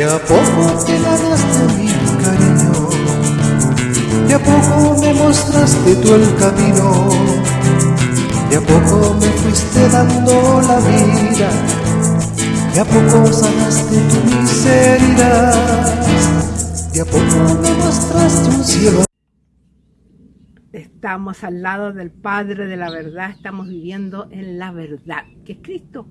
De a poco te ganaste mi cariño, de a poco me mostraste tú el camino, de a poco me fuiste dando la vida, de a poco sanaste tu miseria, de a poco me mostraste un cielo. Estamos al lado del Padre de la verdad, estamos viviendo en la verdad, que es Cristo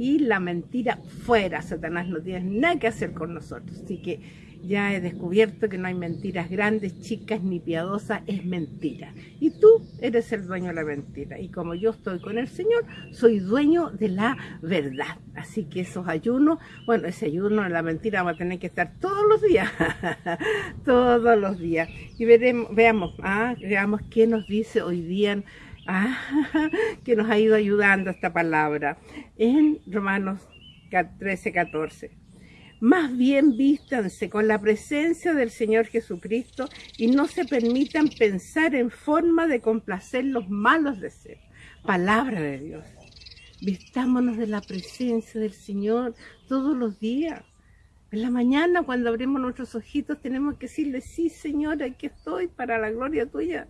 y la mentira fuera. Satanás no tiene nada que hacer con nosotros. Así que ya he descubierto que no hay mentiras grandes, chicas ni piadosas, es mentira. Y tú eres el dueño de la mentira. Y como yo estoy con el Señor, soy dueño de la verdad. Así que esos ayunos, bueno, ese ayuno de la mentira va a tener que estar todos los días, todos los días. Y veremos, veamos, ah, veamos qué nos dice hoy día Ah, que nos ha ido ayudando esta palabra en Romanos 13, 14. Más bien vístanse con la presencia del Señor Jesucristo y no se permitan pensar en forma de complacer los malos deseos. Palabra de Dios. Vistámonos de la presencia del Señor todos los días. En la mañana, cuando abrimos nuestros ojitos, tenemos que decirle, sí, Señor, aquí estoy para la gloria tuya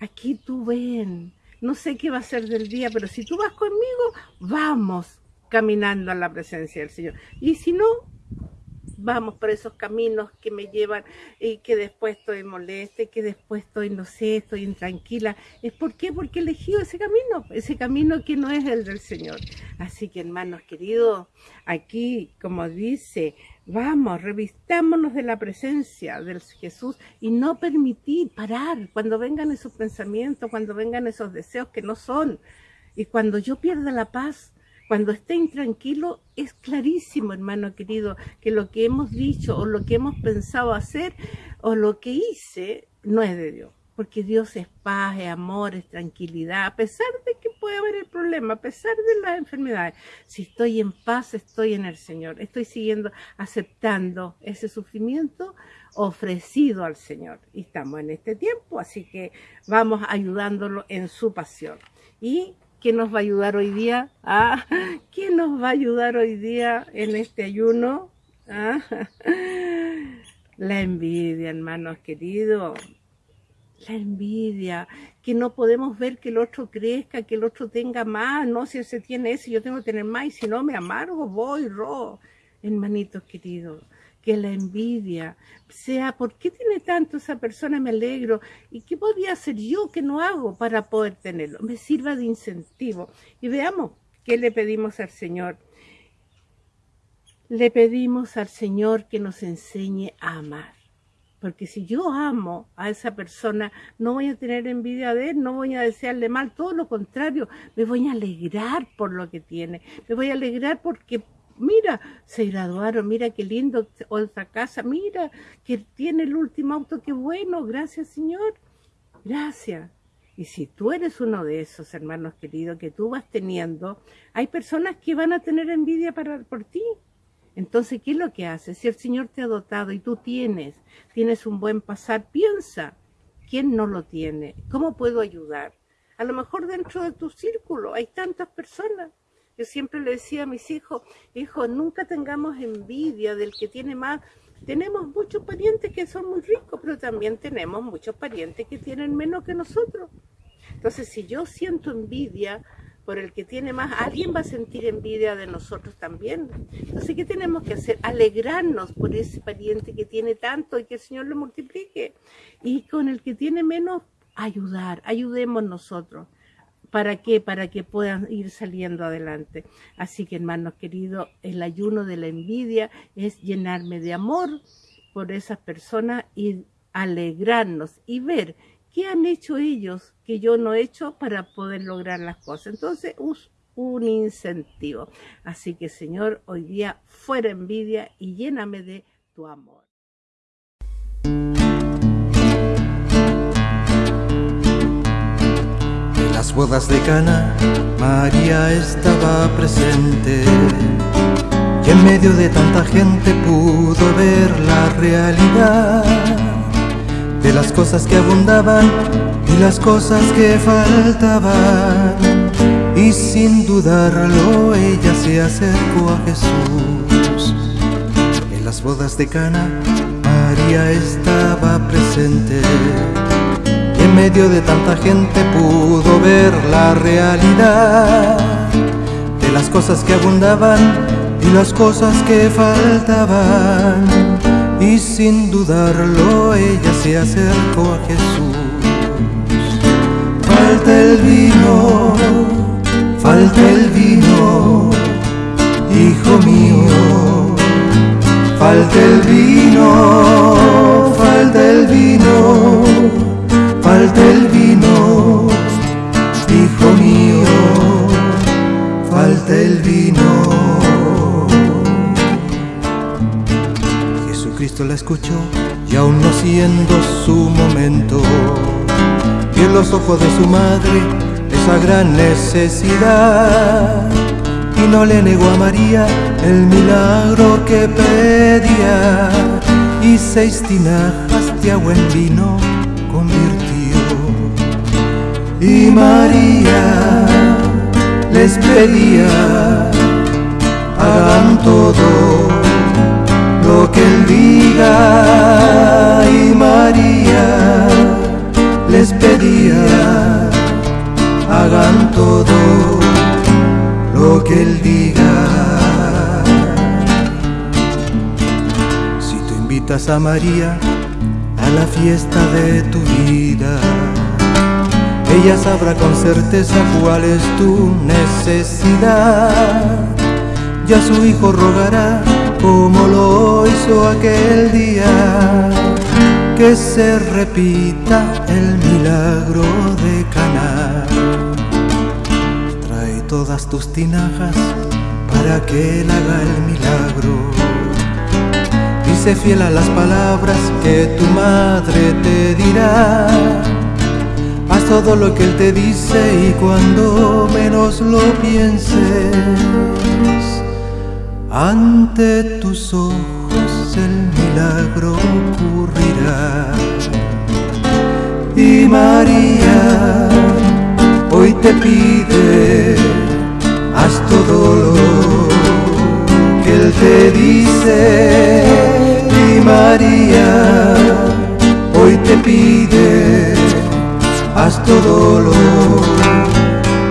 aquí tú ven, no sé qué va a ser del día, pero si tú vas conmigo, vamos caminando a la presencia del Señor. Y si no, vamos por esos caminos que me llevan y que después estoy molesta, que después estoy, no sé, estoy intranquila. ¿Es por qué? Porque elegido ese camino, ese camino que no es el del Señor. Así que hermanos queridos, aquí, como dice, vamos, revistámonos de la presencia del Jesús y no permitir parar cuando vengan esos pensamientos, cuando vengan esos deseos que no son. Y cuando yo pierda la paz, cuando esté intranquilo, es clarísimo, hermano querido, que lo que hemos dicho o lo que hemos pensado hacer o lo que hice no es de Dios. Porque Dios es paz, es amor, es tranquilidad, a pesar de que puede haber el problema, a pesar de las enfermedades. Si estoy en paz, estoy en el Señor. Estoy siguiendo, aceptando ese sufrimiento ofrecido al Señor. Y estamos en este tiempo, así que vamos ayudándolo en su pasión. Y ¿Quién nos va a ayudar hoy día? Ah, ¿Quién nos va a ayudar hoy día en este ayuno? Ah, la envidia, hermanos queridos. La envidia, que no podemos ver que el otro crezca, que el otro tenga más. No, si se tiene ese, yo tengo que tener más. Y si no, me amargo, voy, ro. Hermanitos queridos, que la envidia sea, ¿por qué tiene tanto esa persona? Me alegro. ¿Y qué podría hacer yo que no hago para poder tenerlo? Me sirva de incentivo. Y veamos qué le pedimos al Señor. Le pedimos al Señor que nos enseñe a amar. Porque si yo amo a esa persona, no voy a tener envidia de él, no voy a desearle mal, todo lo contrario, me voy a alegrar por lo que tiene, me voy a alegrar porque mira, se graduaron, mira qué lindo otra casa, mira que tiene el último auto, qué bueno, gracias Señor, gracias. Y si tú eres uno de esos hermanos queridos que tú vas teniendo, hay personas que van a tener envidia para, por ti. Entonces, ¿qué es lo que haces? Si el Señor te ha dotado y tú tienes, tienes un buen pasar, piensa, ¿quién no lo tiene? ¿Cómo puedo ayudar? A lo mejor dentro de tu círculo hay tantas personas yo siempre le decía a mis hijos, hijo, nunca tengamos envidia del que tiene más. Tenemos muchos parientes que son muy ricos, pero también tenemos muchos parientes que tienen menos que nosotros. Entonces, si yo siento envidia por el que tiene más, alguien va a sentir envidia de nosotros también. Entonces, ¿qué tenemos que hacer? Alegrarnos por ese pariente que tiene tanto y que el Señor lo multiplique. Y con el que tiene menos, ayudar, ayudemos nosotros. ¿Para qué? Para que puedan ir saliendo adelante. Así que, hermanos queridos, el ayuno de la envidia es llenarme de amor por esas personas y alegrarnos y ver qué han hecho ellos que yo no he hecho para poder lograr las cosas. Entonces, un incentivo. Así que, Señor, hoy día fuera envidia y lléname de tu amor. Las bodas de Cana, María estaba presente y en medio de tanta gente pudo ver la realidad de las cosas que abundaban y las cosas que faltaban. Y sin dudarlo ella se acercó a Jesús las bodas de Cana, María estaba en medio de tanta gente pudo ver la realidad de las cosas que abundaban y las cosas que faltaban. Y sin dudarlo ella se acercó a Jesús. Falta el vino, falta el vino, hijo mío. Falta el vino, falta el vino, falta el vino, hijo mío, falta el vino. Jesucristo la escuchó y aún no siendo su momento, vio en los ojos de su madre esa gran necesidad y no le negó a María el milagro que pedía y seis tinajas de agua en vino. Y María les pedía, hagan todo lo que él diga. Y María les pedía, hagan todo lo que Él diga. Si tú invitas a María a la fiesta de tu vida, ella sabrá con certeza cuál es tu necesidad. Ya su hijo rogará como lo hizo aquel día, que se repita el milagro de Caná todas tus tinajas para que Él haga el milagro. Dice fiel a las palabras que tu madre te dirá. Haz todo lo que Él te dice y cuando menos lo pienses, ante tus ojos el milagro ocurrirá. Y María hoy te pide, haz todo lo que Él te dice. Y María, haz todo lo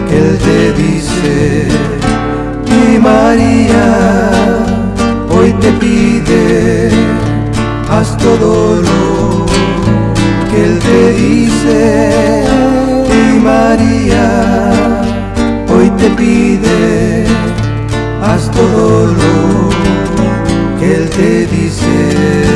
que Él te dice. Y María, hoy te pide, haz todo lo que Él te dice. María, hoy te pide, haz todo lo que Él te dice.